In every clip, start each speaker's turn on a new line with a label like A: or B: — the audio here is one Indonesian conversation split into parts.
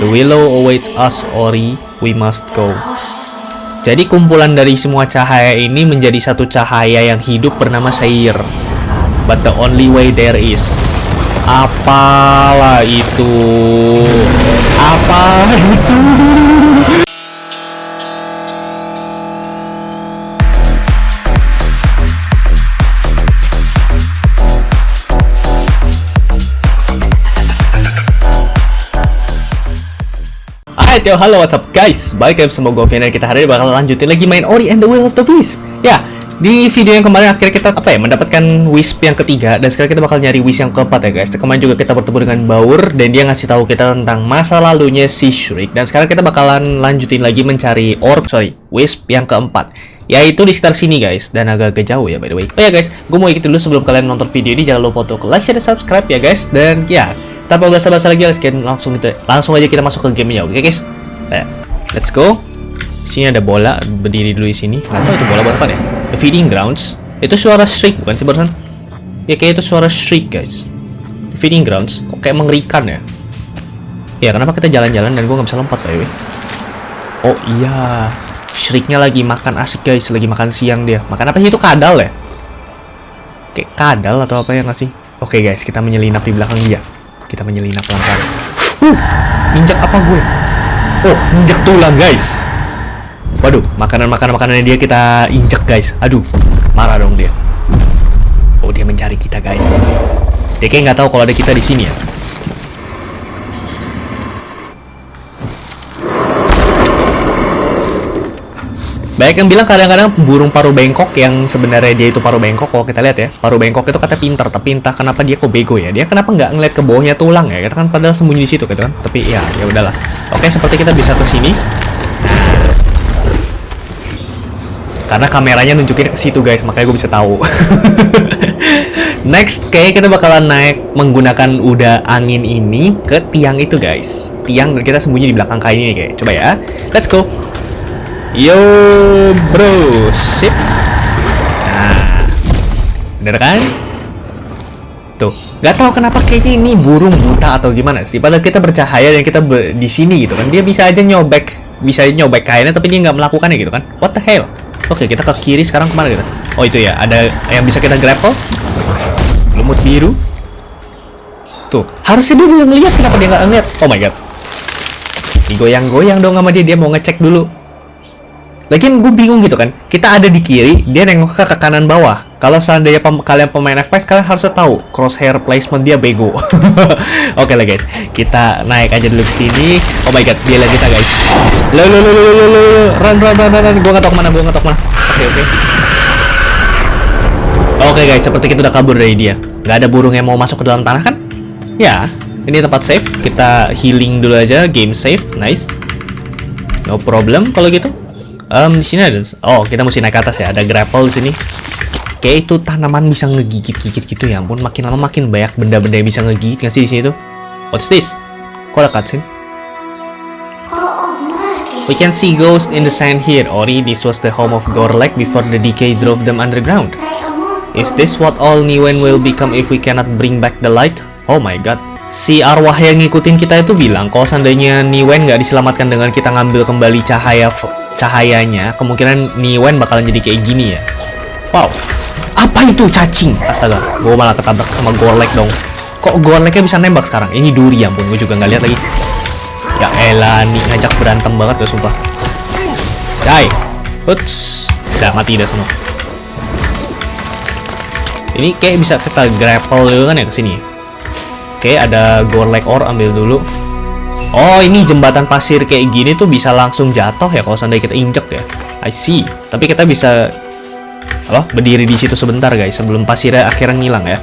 A: The willow awaits us, Ori. We must go. Jadi kumpulan dari semua cahaya ini menjadi satu cahaya yang hidup bernama Seir. But the only way there is. Apalah itu? Apa itu? Alright yo, halo what's up guys? Balik lagi sama gue kita hari ini bakal lanjutin lagi main Ori and the Will of the Wisp Ya, di video yang kemarin akhirnya kita apa ya mendapatkan Wisp yang ketiga Dan sekarang kita bakal nyari Wisp yang keempat ya guys. Kemarin juga kita bertemu dengan Baur Dan dia ngasih tahu kita tentang masa lalunya si Shriek. Dan sekarang kita bakalan lanjutin lagi mencari Orb, sorry, Wisp yang keempat. Yaitu di sekitar sini guys dan agak-agak jauh ya by the way. Oh ya guys gue mau ikut dulu sebelum kalian nonton video ini. Jangan lupa untuk like share dan subscribe ya guys. Dan ya tanpa basa-basi lagi get langsung kita langsung aja kita masuk ke gamenya oke guys nah, let's go. Sini ada bola berdiri dulu di sini. Nggak tahu itu bola buat apa ya? The feeding grounds. Itu suara shriek bukan sih barusan? Ya kayak itu suara shriek guys. The feeding grounds. Kok kayak mengerikan ya? Ya kenapa kita jalan-jalan dan gue nggak bisa lompat by the oh iya. Shrieknya lagi makan asik guys, lagi makan siang dia. Makan apa sih? Itu kadal ya? Kayak kadal atau apa ya nggak sih? Oke guys, kita menyelinap di belakang dia. Kita menyelinap pelan-pelan. Uh, injak apa gue? Oh, injak tulang guys. Waduh, makanan-makanan makanannya dia kita injek guys. Aduh, marah dong dia. Oh, dia mencari kita guys. Dia kayak nggak tahu kalau ada kita di sini ya. Banyak yang bilang kadang-kadang burung paru bengkok yang sebenarnya dia itu paru bengkok kalau kita lihat ya paru bengkok itu kata pintar tapi entah kenapa dia kok bego ya. Dia kenapa nggak ngeliat ke bawahnya tulang ya? Kita kan padahal sembunyi di situ gitu kan. Tapi ya ya udahlah. Oke seperti kita bisa ke sini. Karena kameranya nunjukin ke situ guys makanya gue bisa tahu. Next kayak kita bakalan naik menggunakan udah angin ini ke tiang itu guys. Tiang dan kita sembunyi di belakang kain ini kayak. Coba ya. Let's go Yo bro, sip. Nah, bener kan? Tuh, nggak tahu kenapa kayaknya ini burung buta atau gimana sih. Padahal kita bercahaya dan kita ber di sini gitu kan. Dia bisa aja nyobek, bisa aja nyobek kainnya, tapi dia nggak melakukannya gitu kan. What the hell? Oke, kita ke kiri sekarang ke mana kita? Oh itu ya, ada yang bisa kita grapple. Lumut biru. Tuh, harusnya dia belum lihat kenapa dia nggak ngeliat? Oh my god. Digoyang-goyang dong sama dia, dia mau ngecek dulu. Lagian gue bingung gitu kan. Kita ada di kiri, dia nengok ke, ke kanan bawah. Kalau seandainya pem kalian pemain FPS, kalian harus tahu crosshair placement dia bego. Oke okay lah guys, kita naik aja dulu ke sini. Oh my god, dia lihat kita guys. Lo lo lo lo lo lo run run run run. Gue nggak tahu gue nggak tahu. Oke okay, oke. Okay. Oke okay, guys, seperti kita udah kabur dari dia. Gak ada burung yang mau masuk ke dalam tanah kan? Ya, ini tempat safe. Kita healing dulu aja, game safe, nice. No problem kalau gitu. Um, di sini ada. Oh, kita mesti naik ke atas ya. Ada grapple di sini. Kayak itu tanaman bisa ngegigit-gigit gitu ya ampun. Makin lama makin banyak benda-benda yang bisa ngegigit nggak sih di sini tuh? What's this? Kok ada cutscene? We can see ghosts in the sand here. Ori, this was the home of Gorlek before the decay drove them underground. Is this what all Niwen will become if we cannot bring back the light? Oh my god. Si arwah yang ngikutin kita itu bilang kalau seandainya Niwen nggak diselamatkan dengan kita ngambil kembali cahaya cahayanya, kemungkinan Niwen bakalan jadi kayak gini ya. Wow, apa itu cacing? Astaga, gue malah ketabrak sama Gorlek dong. Kok Gorleknya bisa nembak sekarang? Ini duri ya ampun, gue juga nggak lihat lagi. Ya elah, nih ngajak berantem banget tuh sumpah. Die. Huts. Udah mati dah semua. Ini kayak bisa kita grapple dulu kan ya ke sini. Oke, ada Gorlek ore ambil dulu. Oh, ini jembatan pasir kayak gini tuh bisa langsung jatuh ya kalau seandainya kita injek ya. I see. Tapi kita bisa apa? Berdiri di situ sebentar guys sebelum pasirnya akhirnya ngilang ya.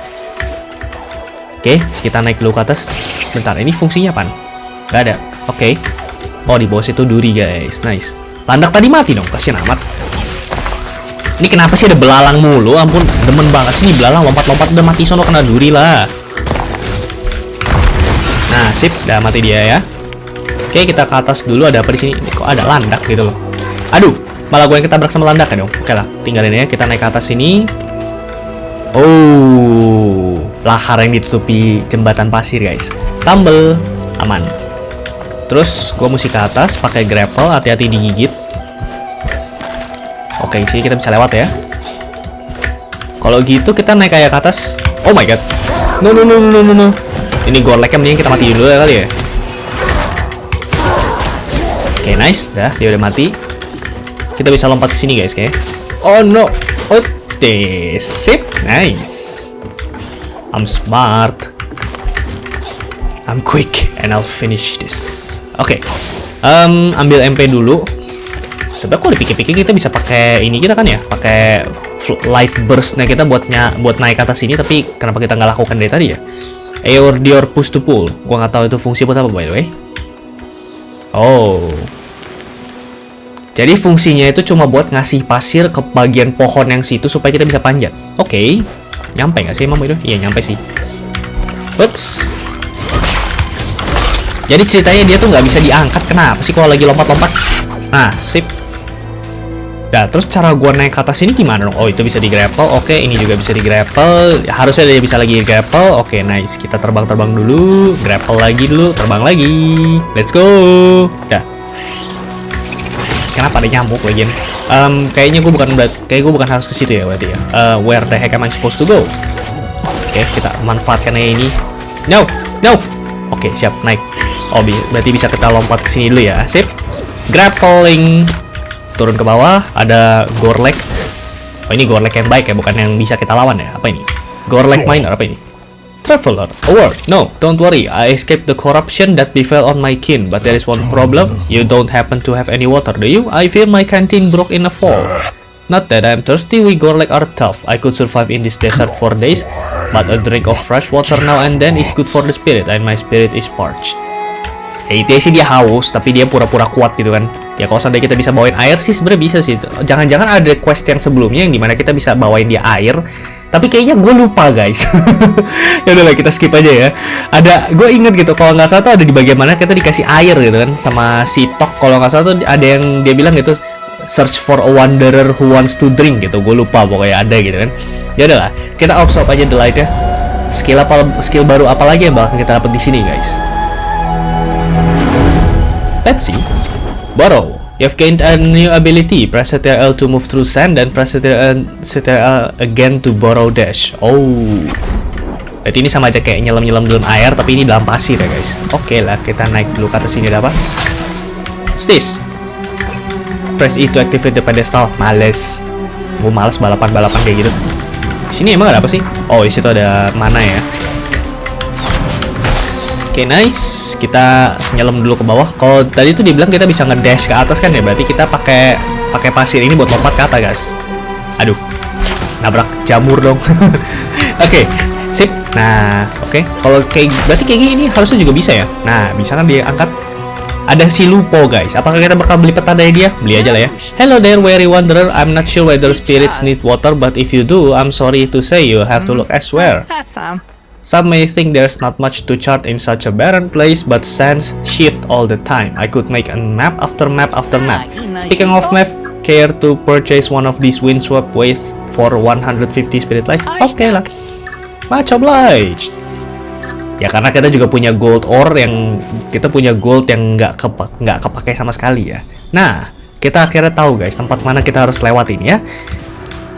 A: Oke, kita naik dulu ke atas. Sebentar, ini fungsinya apa? Gak ada. Oke. Oh, di bawah situ duri guys. Nice. Landak tadi mati dong, kasihan amat. Ini kenapa sih ada belalang mulu? Ampun, demen banget sih belalang lompat-lompat udah mati sono kena duri lah. Nah, sip, udah mati dia ya. Oke, kita ke atas dulu. Ada apa di sini? Ini kok ada landak gitu loh. Aduh, malah gue yang ketabrak sama landak kan dong. Oke lah, tinggalin ya. Kita naik ke atas sini. Oh, lahar yang ditutupi jembatan pasir, guys. Tumble, aman. Terus gue mesti ke atas pakai grapple, hati-hati digigit. Oke, sih kita bisa lewat ya. Kalau gitu kita naik kayak ke atas. Oh my god. No no no no no no. Ini gorleknya mending kita matiin dulu ya kali ya. Oke, nice. Dah, dia udah mati. Kita bisa lompat ke sini guys, kayak. Oh no. Oh, sip. Nice. I'm smart. I'm quick and I'll finish this. Oke. Okay. Um, ambil MP dulu. Sebenarnya kalau dipikir-pikir kita bisa pakai ini kita kan ya, pakai light burstnya kita buatnya buat naik ke atas sini tapi kenapa kita nggak lakukan dari tadi ya? Air Dior push to pull. Gua nggak tahu itu fungsi buat apa by the way. Oh. Jadi fungsinya itu cuma buat ngasih pasir ke bagian pohon yang situ supaya kita bisa panjat. Oke. Okay. Nyampe nggak sih emang itu? Iya nyampe sih. Oops. Jadi ceritanya dia tuh nggak bisa diangkat. Kenapa sih kalau lagi lompat-lompat? Nah, sip. Nah, terus cara gua naik ke atas ini gimana dong? Oh, itu bisa di grapple. Oke, ini juga bisa di grapple. Harusnya dia bisa lagi di grapple. Oke, nice. Kita terbang-terbang dulu. Grapple lagi dulu. Terbang lagi. Let's go. Dah. Kenapa ada nyamuk lagi? Um, kayaknya gue bukan kayak gue bukan harus ke situ ya berarti ya. Uh, where the heck am I supposed to go? Oke, kita manfaatkan ini. No, no. Oke, siap naik. Oh, berarti bisa kita lompat ke sini dulu ya. Sip. Grappling. Turun ke bawah, ada Gorlek. Oh, ini Gorlek yang baik ya, bukan yang bisa kita lawan ya. Apa ini? Gorlek Miner, apa ini? Traveler, award. No, don't worry. I escaped the corruption that befell on my kin. But there is one problem. You don't happen to have any water, do you? I feel my canteen broke in a fall. Not that I'm thirsty, we Gorlek are tough. I could survive in this desert for days, but a drink of fresh water now and then is good for the spirit, and my spirit is parched. Ya itu sih dia haus, tapi dia pura-pura kuat gitu kan. Ya kalau seandainya kita bisa bawain air sih sebenarnya bisa sih. Jangan-jangan ada quest yang sebelumnya yang di mana kita bisa bawain dia air. Tapi kayaknya gue lupa guys. ya udahlah kita skip aja ya. Ada, gue inget gitu kalau nggak salah tuh ada di bagian mana kita dikasih air gitu kan sama si Tok. Kalau nggak salah tuh ada yang dia bilang gitu search for a wanderer who wants to drink gitu. Gue lupa pokoknya ada gitu kan. Ya udahlah, kita absorb aja the light ya. Skill apa skill baru apa lagi yang bakal kita dapat di sini guys? Let's see. Borrow. You've gained a new ability. Press Ctrl to move through sand dan press Ctrl again to borrow dash. Oh. Berarti ini sama aja kayak nyelam-nyelam dalam air, tapi ini dalam pasir ya guys. Oke okay lah, kita naik dulu ke atas sini ada apa? Stis. Press E to activate the pedestal. Males. Gue males balapan-balapan kayak gitu. Sini emang ada apa sih? Oh, di situ ada mana ya? Oke, okay, nice. Kita nyelam dulu ke bawah. Kalau tadi tuh dibilang kita bisa ngedash ke atas kan ya, berarti kita pakai pakai pasir ini buat lompat ke atas, guys. Aduh. Nabrak jamur dong. oke, okay, sip. Nah, oke. Okay. Kalau kayak berarti kayak gini harusnya juga bisa ya. Nah, bisa kan dia angkat ada si Lupo guys Apakah kita bakal beli peta dari dia? Beli aja lah ya Hello there weary wanderer I'm not sure whether spirits need water But if you do I'm sorry to say you have to look elsewhere Some may think there's not much to chart in such a barren place, but sands shift all the time. I could make a map after map after map. Speaking of map, care to purchase one of these windswept ways for 150 spirit lights? Oke okay lah. Much obliged. Ya karena kita juga punya gold ore yang kita punya gold yang nggak kepa nggak kepake sama sekali ya. Nah, kita akhirnya tahu guys tempat mana kita harus lewatin ya.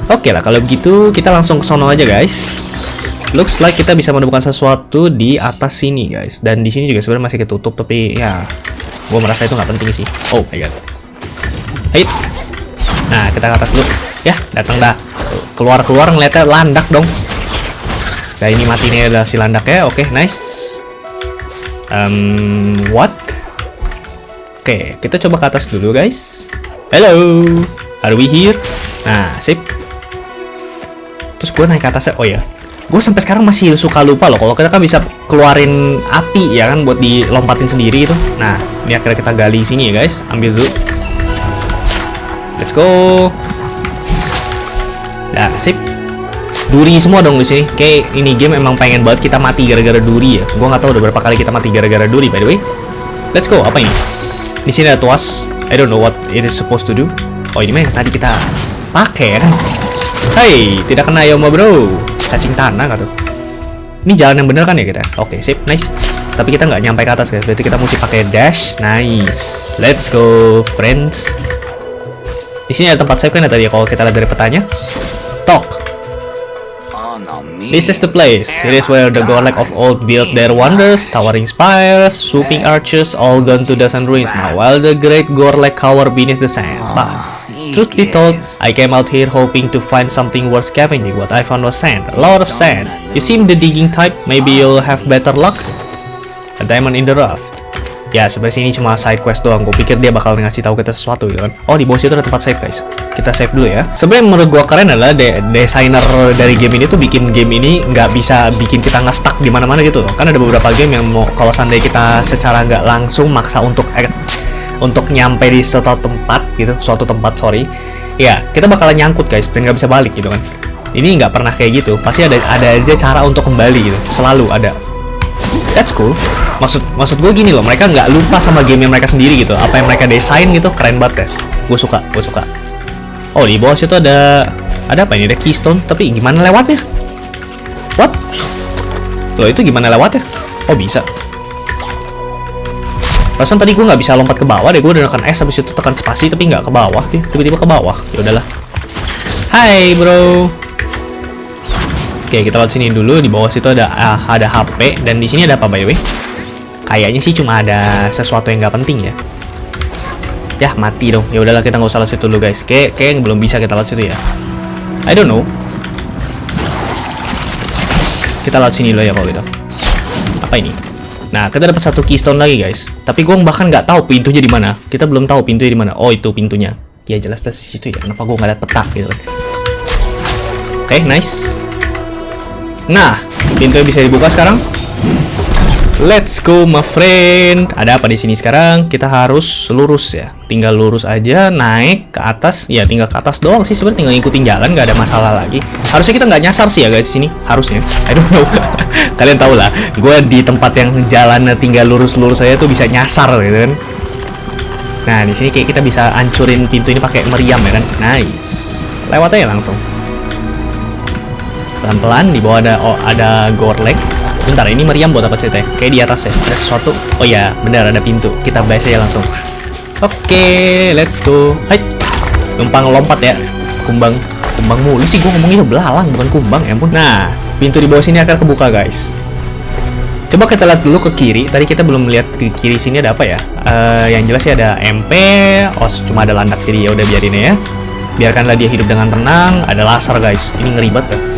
A: Oke okay lah kalau begitu kita langsung ke sono aja guys. Looks like kita bisa menemukan sesuatu di atas sini guys. Dan di sini juga sebenarnya masih ketutup Tapi ya Gue merasa itu nggak penting sih. Oh my god. Hei Nah kita ke atas dulu. Ya datang dah. Keluar-keluar ngeliatnya landak dong. Nah ini mati nih adalah si landak ya Oke okay, nice. Um, What? Oke okay, kita coba ke atas dulu guys. Hello. Are we here? Nah sip. Terus gue naik ke atasnya. Oh ya gue sampai sekarang masih suka lupa loh kalau kita kan bisa keluarin api ya kan buat dilompatin sendiri itu. Nah ini akhirnya kita gali sini ya guys. Ambil dulu. Let's go. Nah sip. Duri semua dong di sini. Kayak ini game emang pengen banget kita mati gara-gara duri ya. Gue nggak tahu udah berapa kali kita mati gara-gara duri by the way. Let's go. Apa ini? Di sini ada tuas. I don't know what it is supposed to do. Oh ini mah yang tadi kita pakai kan? Hai, tidak kena ya bro cacing tanah gitu ini jalan yang bener kan ya kita oke sip nice tapi kita nggak nyampe ke atas guys. Berarti kita mesti pakai dash. Nice. Let's go, friends. Di sini ada tempat save kan ya tadi ya, kalau kita lihat dari petanya. Talk. This is the place. It is where the Gorlek of old built their wonders, towering spires, swooping arches, all gone to dust and ruins now, while the great Gorlek cower beneath the sands. But, truth be told, I came out here hoping to find something worth scavenging. What I found was sand, a lot of sand. You seem the digging type, maybe you'll have better luck? A diamond in the rough. Ya, sebenarnya ini cuma side quest doang. Gue pikir dia bakal ngasih tahu kita sesuatu gitu kan. Oh, di bawah situ ada tempat save, guys. Kita save dulu ya. Sebenarnya menurut gue keren adalah de desainer dari game ini tuh bikin game ini nggak bisa bikin kita nggak stuck di mana-mana gitu loh. Kan ada beberapa game yang mau kalau seandainya kita secara nggak langsung maksa untuk untuk nyampe di suatu tempat gitu, suatu tempat sorry, ya kita bakalan nyangkut guys dan nggak bisa balik gitu kan. Ini nggak pernah kayak gitu. Pasti ada ada aja cara untuk kembali gitu. Selalu ada. That's cool. Maksud maksud gue gini loh mereka nggak lupa sama game yang mereka sendiri gitu. Apa yang mereka desain gitu keren banget ya. Gue suka gue suka. Oh di bawah situ ada ada apa ini? Ada keystone? Tapi gimana lewatnya? What? Loh itu gimana lewatnya? Oh bisa Perasaan tadi gue nggak bisa lompat ke bawah deh, gue udah tekan S habis itu tekan spasi tapi nggak ke bawah, tiba-tiba ke bawah. Ya udahlah. Hai bro. Oke, kita lihat sini dulu. Di bawah situ ada uh, ada HP dan di sini ada apa by the way? Kayaknya sih cuma ada sesuatu yang nggak penting ya. Ya mati dong. Ya udahlah kita nggak usah lewat situ dulu guys. Kayak kayak belum bisa kita lewat situ ya. I don't know. Kita lewat sini dulu ya kalau gitu. Apa ini? Nah, kita dapat satu keystone lagi guys. Tapi gue bahkan nggak tahu pintunya di mana. Kita belum tahu pintunya di mana. Oh itu pintunya. Ya jelas di situ ya. Kenapa gue nggak lihat peta gitu? Oke, okay, nice. Nah, pintunya bisa dibuka sekarang. Let's go my friend. Ada apa di sini sekarang? Kita harus lurus ya. Tinggal lurus aja, naik ke atas. Ya tinggal ke atas doang sih sebenarnya tinggal ngikutin jalan, nggak ada masalah lagi. Harusnya kita nggak nyasar sih ya guys di sini. Harusnya. I don't know. Kalian tau lah, gue di tempat yang jalan tinggal lurus-lurus aja tuh bisa nyasar gitu kan. Nah di sini kayak kita bisa ancurin pintu ini pakai meriam ya kan. Nice. Lewat aja langsung. Pelan-pelan di bawah ada oh, ada gorlek Bentar, ini meriam buat apa ceritanya? Kayak di atas ya, ada sesuatu. Oh ya, benar ada pintu. Kita bahas aja langsung. Oke, let's go. Hai. Numpang lompat ya. Kumbang. Kumbang mulu sih gue ngomongin belalang bukan kumbang ya ampun. Nah, pintu di bawah sini akan kebuka, guys. Coba kita lihat dulu ke kiri. Tadi kita belum melihat ke kiri sini ada apa ya? Uh, yang jelas sih ada MP. Oh, cuma ada landak jadi ya udah biarin ya. Biarkanlah dia hidup dengan tenang. Ada laser, guys. Ini ngeribet ya.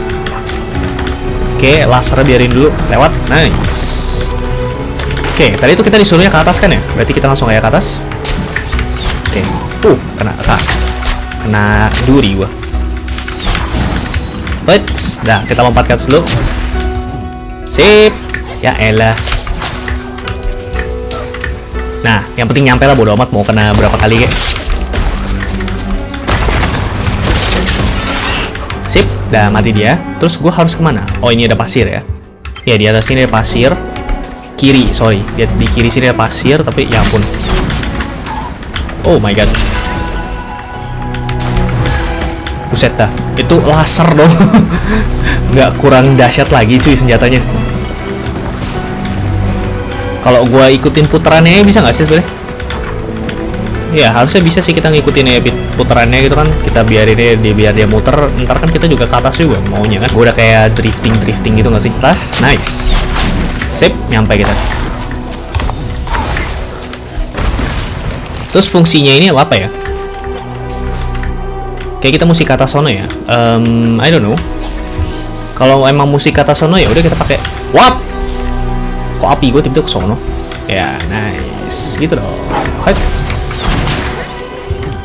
A: Oke, laser biarin dulu lewat. Nice. Oke, tadi itu kita disuruhnya ke atas kan ya? Berarti kita langsung kayak ke atas. Oke. Uh, kena kena, kena duri gua. Wait, dah kita lompat ke atas dulu. Sip. Ya elah. Nah, yang penting nyampe lah bodo amat mau kena berapa kali kayak. Udah mati dia. Terus gue harus ke mana? Oh ini ada pasir ya. Ya di atas sini ada pasir. Kiri, sorry. Di, di kiri sini ada pasir, tapi ya ampun. Oh my god. Buset dah. Itu laser dong. Nggak kurang dahsyat lagi cuy senjatanya. Kalau gue ikutin putarannya bisa nggak sih sebenarnya? Ya harusnya bisa sih kita ngikutin ya putarannya gitu kan. Kita biarin dia, dia biar dia muter. Ntar kan kita juga ke atas juga maunya kan. Udah kayak drifting drifting gitu gak sih? Tas nice. Sip nyampe kita. Terus fungsinya ini apa ya? Kayak kita musik kata sono ya? Um, I don't know. Kalau emang musik kata sono ya udah kita pakai what kok api gue tiba-tiba ke sono? Ya nice. Gitu dong. Hai.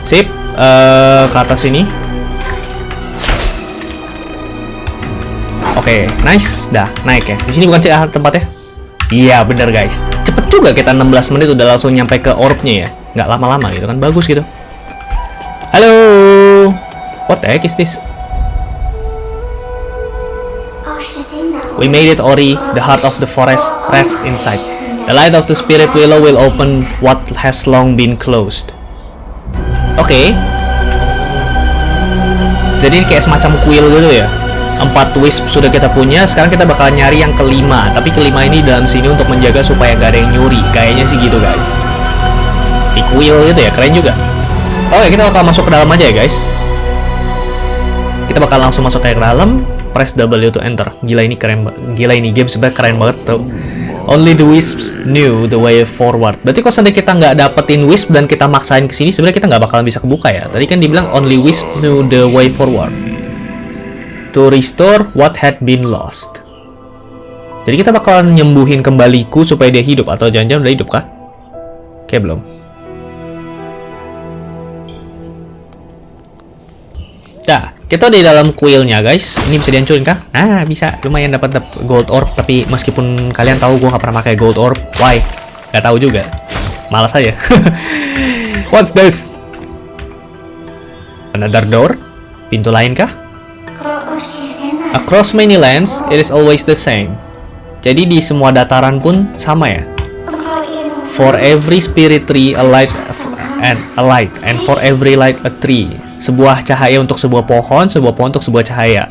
A: Sip, uh, ke atas sini. Oke, okay, nice. Dah, naik ya. Di sini bukan cek tempatnya. Iya, bener guys. Cepet juga kita 16 menit udah langsung nyampe ke orbnya ya. Nggak lama-lama gitu kan. Bagus gitu. Halo. What the heck is this? We made it, Ori. The heart of the forest rests inside. The light of the spirit willow will open what has long been closed. Oke. Okay. Jadi ini kayak semacam kuil gitu ya. empat wisp sudah kita punya sekarang kita bakal nyari yang kelima. Tapi kelima ini dalam sini untuk menjaga supaya gak ada yang nyuri. Kayaknya sih gitu guys. Di kuil gitu ya keren juga. Oke kita bakal masuk ke dalam aja ya guys. Kita bakal langsung masuk ke dalam. Press W to enter. Gila ini keren gila ini game sebenarnya keren banget tuh Only the wisps knew the way forward. Berarti kalau seandainya kita nggak dapetin wisp dan kita maksain ke sini, sebenarnya kita nggak bakalan bisa kebuka ya. Tadi kan dibilang only wisp knew the way forward to restore what had been lost. Jadi kita bakalan nyembuhin kembaliku supaya dia hidup atau jangan-jangan udah hidup kah? Oke belum. Dah, kita di dalam kuilnya guys. Ini bisa dihancurin kah? Nah, bisa. Lumayan dapat gold orb. Tapi meskipun kalian tahu gue nggak pernah pakai gold orb, why? Gak tahu juga. Malas aja. What's this? Another door? Pintu lain kah? Across many lands, it is always the same. Jadi di semua dataran pun sama ya. For every spirit tree, a light and a light, and for every light, a tree. Sebuah cahaya untuk sebuah pohon, sebuah pohon untuk sebuah cahaya.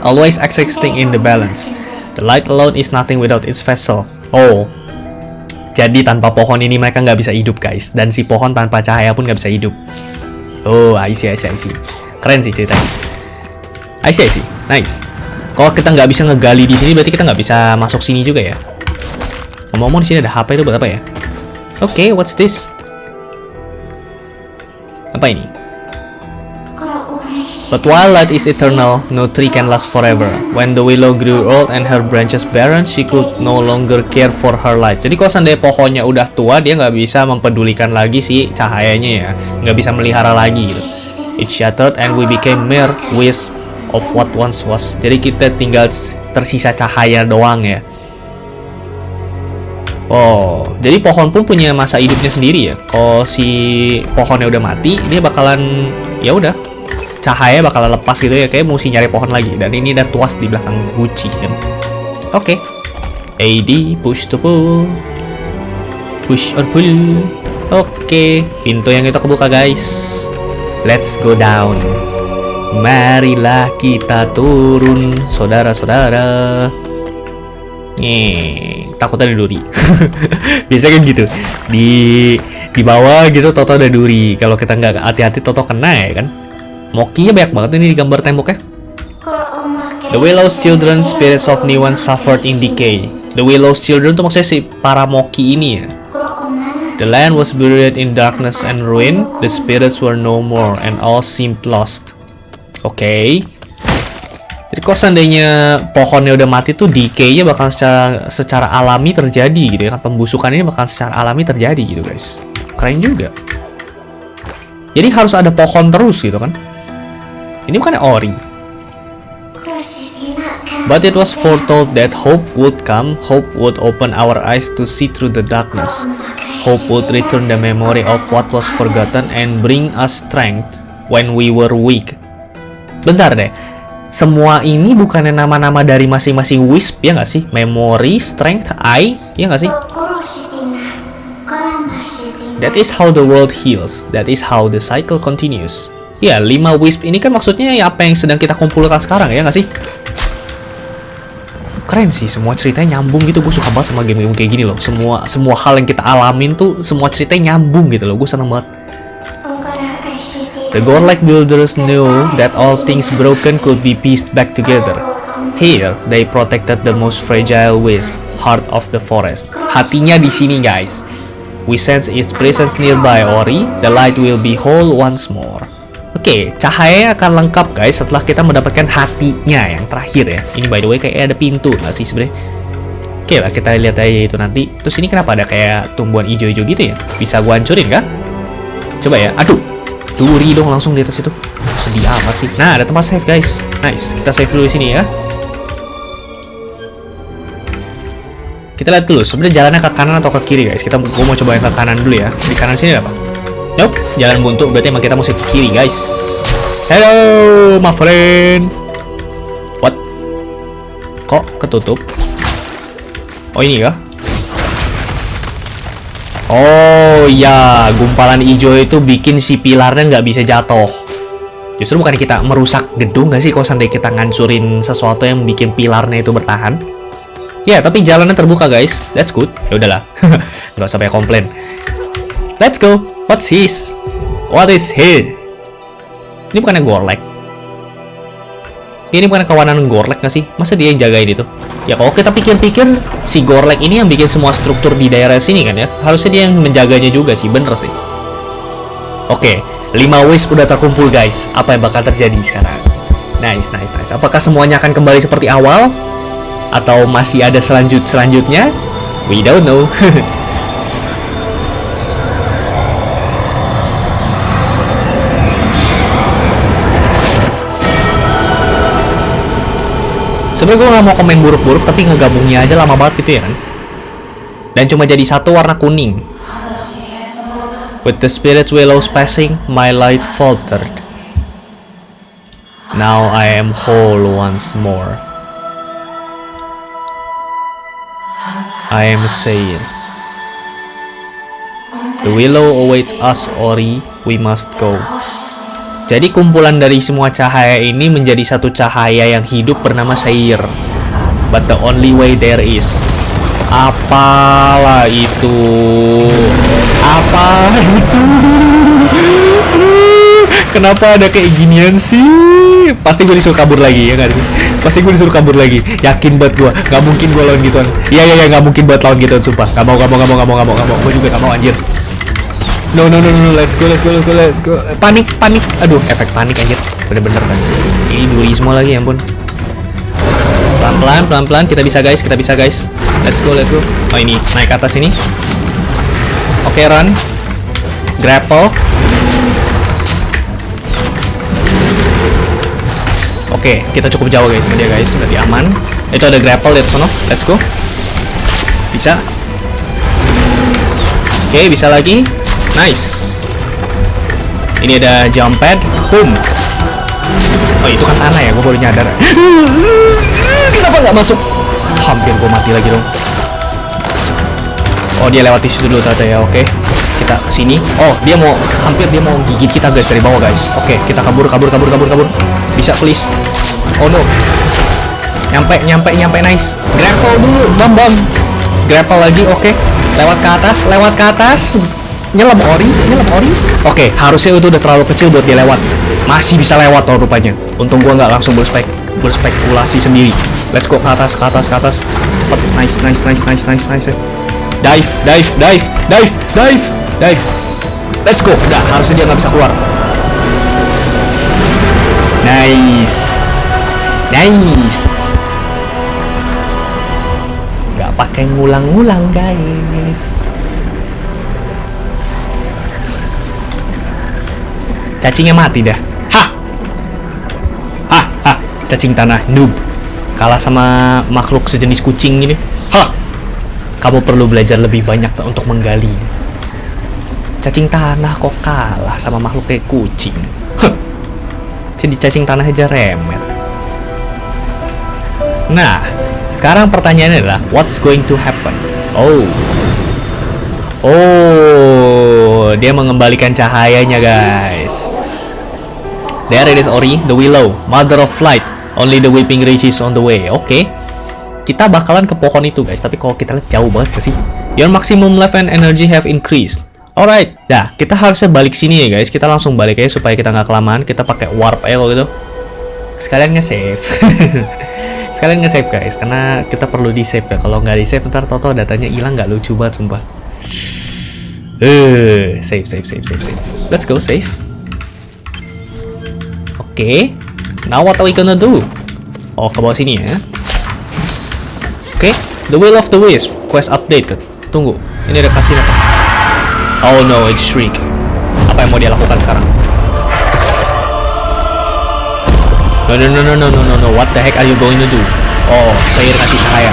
A: Always existing in the balance. The light alone is nothing without its vessel. Oh, jadi tanpa pohon ini mereka nggak bisa hidup guys. Dan si pohon tanpa cahaya pun nggak bisa hidup. Oh, I see, I see, I see. Keren sih ceritanya. I see, I see. Nice. Kalau kita nggak bisa ngegali di sini, berarti kita nggak bisa masuk sini juga ya. Ngomong-ngomong di sini ada HP itu buat apa ya? Oke, okay, what's this? Apa ini? But while light is eternal, no tree can last forever. When the willow grew old and her branches barren, she could no longer care for her light. Jadi kalau seandainya pohonnya udah tua, dia nggak bisa mempedulikan lagi si cahayanya ya, nggak bisa melihara lagi gitu. It shattered and we became mere wisps of what once was. Jadi kita tinggal tersisa cahaya doang ya. Oh, jadi pohon pun punya masa hidupnya sendiri ya. Kalau si pohonnya udah mati, dia bakalan ya udah cahaya bakalan lepas gitu ya. Kayak mesti nyari pohon lagi. Dan ini ada tuas di belakang Gucci kan. Oke. Okay. AD push to pull. Push or pull. Oke, okay. pintu yang itu kebuka guys. Let's go down. Marilah kita turun, saudara-saudara. Nih, takutnya ada duri. Biasanya kan gitu. Di di bawah gitu Toto ada duri. Kalau kita nggak hati-hati Toto kena ya kan. Mokinya banyak banget ini di gambar temboknya. The Willow's children, spirits of Niwan suffered in decay. The Willow's children tuh maksudnya si para Moki ini ya. The land was buried in darkness and ruin. The spirits were no more and all seemed lost. Oke. Okay. Jadi kalau seandainya pohonnya udah mati tuh decay-nya bakal secara, secara alami terjadi gitu ya kan. Pembusukan ini bakal secara alami terjadi gitu guys. Keren juga. Jadi harus ada pohon terus gitu kan. Ini bukan ori. But it was foretold that hope would come, hope would open our eyes to see through the darkness. Hope would return the memory of what was forgotten and bring us strength when we were weak. Bentar deh. Semua ini bukannya nama-nama dari masing-masing wisp ya nggak sih? Memory, strength, eye, ya nggak sih? That is how the world heals. That is how the cycle continues. Ya, lima wisp ini kan maksudnya ya apa yang sedang kita kumpulkan sekarang ya nggak sih? Keren sih, semua ceritanya nyambung gitu. Gue suka banget sama game-game kayak gini loh. Semua semua hal yang kita alamin tuh semua ceritanya nyambung gitu loh. Gue seneng banget. The godlike builders knew that all things broken could be pieced back together. Here, they protected the most fragile wisp, heart of the forest. Hatinya di sini, guys. We sense its presence nearby, Ori. The light will be whole once more. Oke, okay, cahaya akan lengkap guys setelah kita mendapatkan hatinya yang terakhir ya. Ini by the way kayak ada pintu nggak sih sebenarnya? Oke okay lah, kita lihat aja itu nanti. Terus ini kenapa ada kayak tumbuhan hijau-hijau gitu ya? Bisa gua hancurin kah? Coba ya. Aduh, Duri dong langsung di atas itu. Sedih amat sih. Nah, ada tempat save, guys. Nice. Kita save dulu di sini ya. Kita lihat dulu, sebenarnya jalannya ke kanan atau ke kiri, guys. Kita gua mau coba yang ke kanan dulu ya. Di kanan sini ada apa? Nope, jalan buntu. Berarti emang kita mesti ke kiri, guys. Hello, my friend. What? Kok ketutup? Oh, ini ya? Oh iya, gumpalan hijau itu bikin si pilarnya nggak bisa jatuh. Justru bukan kita merusak gedung nggak sih kalau seandainya kita ngancurin sesuatu yang bikin pilarnya itu bertahan? Ya, tapi jalannya terbuka guys. That's good. Ya udahlah. nggak usah banyak komplain. Let's go. What's his? What is he? Ini bukannya Ini bukan kawanan Gorlek nggak sih? Masa dia yang jagain itu? Ya kalau kita pikir-pikir, si Gorlek ini yang bikin semua struktur di daerah sini kan ya? Harusnya dia yang menjaganya juga sih, bener sih. Oke, 5 wish udah terkumpul guys. Apa yang bakal terjadi sekarang? Nice, nice, nice. Apakah semuanya akan kembali seperti awal? Atau masih ada selanjut selanjutnya? We don't know. Sebenarnya gue gak mau komen buruk-buruk, tapi ngegabungnya aja lama banget gitu ya kan. Dan cuma jadi satu warna kuning. With the spirit willows passing, my light faltered. Now I am whole once more. I am saying. The willow awaits us, Ori. We must go. Jadi kumpulan dari semua cahaya ini menjadi satu cahaya yang hidup bernama Seir. But the only way there is. Apalah itu? Apa itu? Kenapa ada kayak ginian sih? Pasti gue disuruh kabur lagi ya kan? Pasti gue disuruh kabur lagi. Yakin banget gue. Gak mungkin gue lawan gituan. Iya iya iya gak mungkin buat lawan gituan sumpah. Gak mau gak mau gak mau gak mau gak mau. Gue juga gak mau anjir. No no no no let's go let's go let's go let's go. Panik panik. Aduh efek panik anjir. Bener-bener kan. Ini duri semua lagi ya ampun. Pelan-pelan pelan-pelan kita bisa guys kita bisa guys. Let's go let's go. Oh ini naik ke atas ini. Oke run. Grapple. Oke, kita cukup jauh guys sama dia guys, berarti aman. Itu ada grapple di atas sana. Let's go. Bisa. Oke, bisa lagi. Nice. Ini ada jump pad. Boom. Oh, itu tanah ya, gue baru nyadar. Kenapa nggak masuk? Hampir gue mati lagi dong. Oh, dia lewat di situ dulu ternyata ya. Oke. Kita ke sini. Oh, dia mau hampir dia mau gigit kita guys dari bawah guys. Oke, kita kabur kabur kabur kabur kabur. Bisa please. Oh no. Nyampe nyampe nyampe nice. Grapple dulu, bam bam. Grapple lagi, oke. Lewat ke atas, lewat ke atas. Nyelam ori, nyelam ori. Oke, harusnya itu udah terlalu kecil buat dia lewat. Masih bisa lewat tuh rupanya. Untung gua nggak langsung berspek berspekulasi sendiri. Let's go ke atas, ke atas, ke atas. Cepet, nice, nice, nice, nice, nice, nice. Dive, dive, dive, dive, dive, dive. Let's go. Udah, harusnya dia nggak bisa keluar. Nice. Nice. Gak pakai ngulang-ngulang, guys. Cacingnya mati dah. Hah. Hah, hah. Cacing tanah noob. Kalah sama makhluk sejenis kucing ini. Hah. Kamu perlu belajar lebih banyak untuk menggali. Cacing tanah kok kalah sama makhluk kayak kucing. Huh. Jadi cacing tanah aja remet. Nah, sekarang pertanyaannya adalah what's going to happen? Oh. Oh, dia mengembalikan cahayanya, guys. There it is Ori, the willow, mother of light. Only the weeping reaches on the way. Oke. Okay. Kita bakalan ke pohon itu, guys. Tapi kalau kita lihat jauh banget sih. Your maximum life and energy have increased. Alright, dah kita harusnya balik sini ya guys. Kita langsung balik aja supaya kita nggak kelamaan. Kita pakai warp aja gitu. Sekalian nge-save. Sekalian nge-save guys, karena kita perlu di-save ya. Kalau nggak di-save ntar toto datanya hilang nggak lucu banget sumpah. Eh, save, save, save, save, save. Let's go save. Okay. Now what are we gonna do? Oh, ke bawah sini ya. Oke, okay. The Will of the Wisp quest updated. Tunggu, ini ada kasih apa? Oh no, it's Shriek. Apa yang mau dia lakukan sekarang? No, no, no, no, no, no, no, no. What the heck are you going to do? Oh, saya kasih cahaya.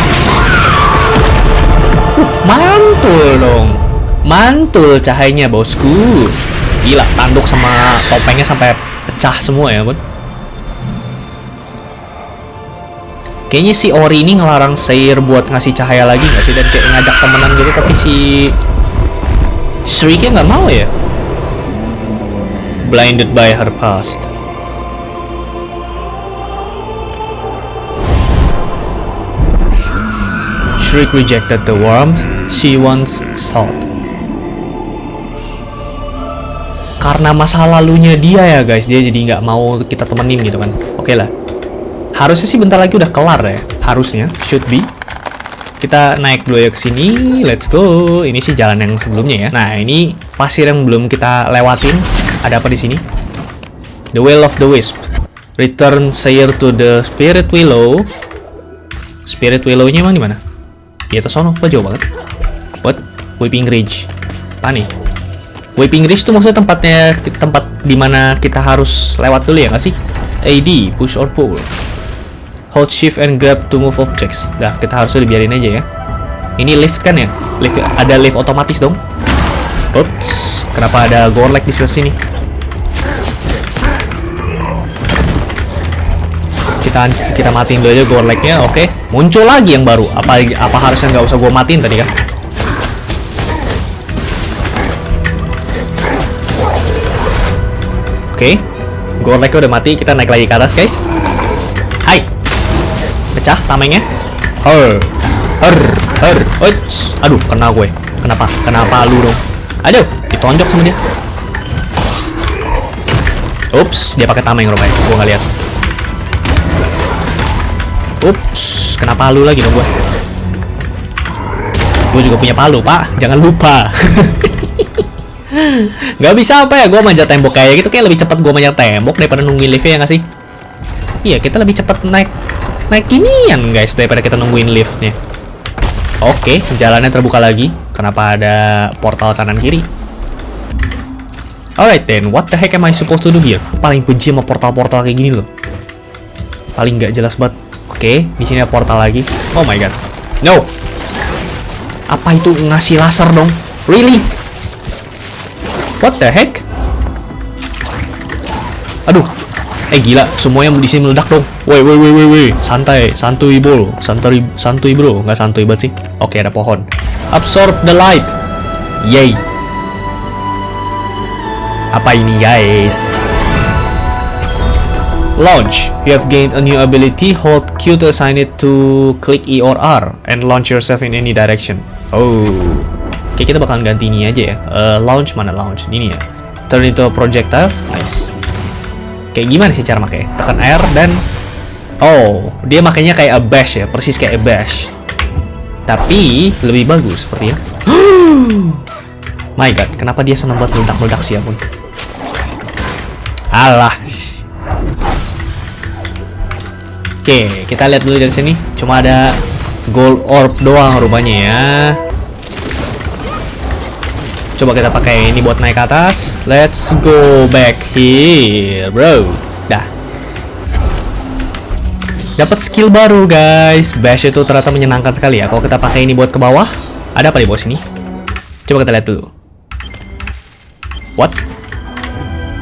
A: Uh, mantul dong. Mantul cahayanya, bosku. Gila, tanduk sama topengnya sampai pecah semua ya, Bun. Kayaknya si Ori ini ngelarang Seir buat ngasih cahaya lagi nggak sih? Dan kayak ngajak temenan gitu, tapi si... Shrieknya nggak mau ya? Blinded by her past. Shriek rejected the warmth she once sought. Karena masa lalunya dia ya guys, dia jadi nggak mau kita temenin gitu kan. Oke lah. Harusnya sih bentar lagi udah kelar ya. Harusnya, should be. Kita naik dulu ya ke sini. Let's go. Ini sih jalan yang sebelumnya ya. Nah, ini pasir yang belum kita lewatin. Ada apa di sini? The Well of the Wisp. Return Sayer to the Spirit Willow. Spirit Willow-nya emang di mana? Di atas sono, kok jauh banget? What? Weeping Ridge. Apa? Weeping Ridge itu maksudnya tempatnya tempat di mana kita harus lewat dulu ya nggak sih? AD, push or pull. Hold shift and grab to move objects. Dah, kita harusnya dibiarin aja ya. Ini lift kan ya? Lift ada lift otomatis dong. Oops, kenapa ada gorlek di sebelah sini? kita kita matiin dulu aja gorleknya oke okay. muncul lagi yang baru apa apa harusnya nggak usah gue matiin tadi kan oke okay. gorleknya udah mati kita naik lagi ke atas guys hai pecah tamengnya her her her Uits. aduh kena gue kenapa kenapa lu dong aduh ditonjok sama dia Ups, dia pakai tameng rupanya. Gua nggak lihat. Ups, kena palu lagi dong gue. Gue juga punya palu, Pak. Jangan lupa. Gak bisa apa ya, gue manjat tembok kayak gitu. Kayak lebih cepat gue manjat tembok daripada nungguin liftnya ya nggak sih? Iya, kita lebih cepat naik naik ginian guys daripada kita nungguin liftnya. Oke, jalannya terbuka lagi. Kenapa ada portal kanan kiri? Alright then, what the heck am I supposed to do here? Paling benci sama portal-portal kayak gini loh. Paling nggak jelas banget. Oke, di sini ada portal lagi. Oh my god. No. Apa itu ngasih laser dong? Really? What the heck? Aduh. Eh gila, semuanya di sini meledak dong. Woi, woi, woi, woi, woi. Santai, santuy bro. Santuy, santuy bro. Nggak santuy banget sih. Oke, ada pohon. Absorb the light. Yay. Apa ini, guys? Launch. You have gained a new ability. Hold Q to assign it to click E or R and launch yourself in any direction. Oh. Oke, kita bakalan ganti ini aja ya. Uh, launch mana launch? Ini ya. Turn into projectile. Nice. Kayak gimana sih cara makanya? Tekan R dan Oh, dia makanya kayak a bash ya, persis kayak a bash. Tapi lebih bagus sepertinya. My god, kenapa dia senang buat meledak-meledak sih ampun? Alah. Oke, kita lihat dulu dari sini. Cuma ada gold orb doang rupanya ya. Coba kita pakai ini buat naik ke atas. Let's go back here, bro. Dah. Dapat skill baru, guys. Bash itu ternyata menyenangkan sekali ya. Kalau kita pakai ini buat ke bawah, ada apa di bawah sini? Coba kita lihat dulu. What?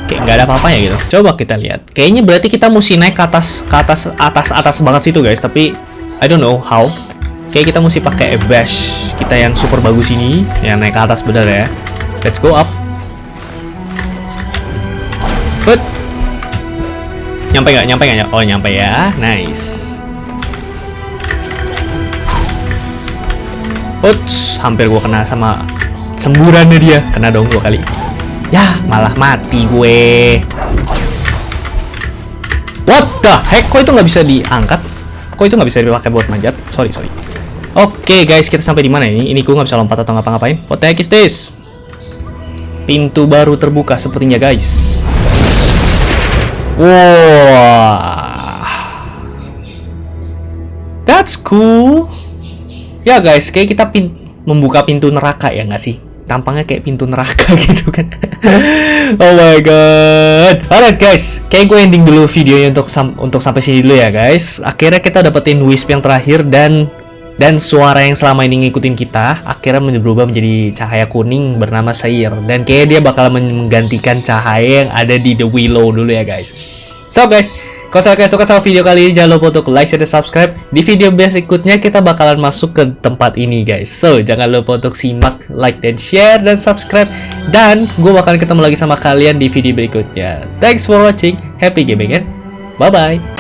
A: kayak nggak ada apa-apanya gitu. Coba kita lihat. Kayaknya berarti kita mesti naik ke atas, ke atas, atas, atas banget situ guys. Tapi I don't know how. Kayak kita mesti pakai bash kita yang super bagus ini, yang naik ke atas bener ya. Let's go up. But nyampe nggak? Nyampe nggak? Oh nyampe ya. Nice. Uts, hampir gua kena sama semburannya dia. Kena dong dua kali. Ya, malah mati gue. What the heck? Kok itu nggak bisa diangkat? Kok itu nggak bisa dipakai buat manjat? Sorry, sorry. Oke okay, guys, kita sampai di mana ini? Ini gue nggak bisa lompat atau ngapa-ngapain. What the heck is this? Pintu baru terbuka sepertinya guys. Wow. That's cool. Ya guys, kayak kita pin membuka pintu neraka ya nggak sih? tampangnya kayak pintu neraka gitu kan oh my god alright guys kayak gue ending dulu videonya untuk sam untuk sampai sini dulu ya guys akhirnya kita dapetin wisp yang terakhir dan dan suara yang selama ini ngikutin kita akhirnya berubah menjadi cahaya kuning bernama Sair dan kayak dia bakal menggantikan cahaya yang ada di The Willow dulu ya guys so guys kalau kalian suka sama video kali ini, jangan lupa untuk like, share, dan subscribe. Di video berikutnya, kita bakalan masuk ke tempat ini, guys. So, jangan lupa untuk simak, like, dan share, dan subscribe. Dan, gue bakalan ketemu lagi sama kalian di video berikutnya. Thanks for watching. Happy gaming, and bye-bye.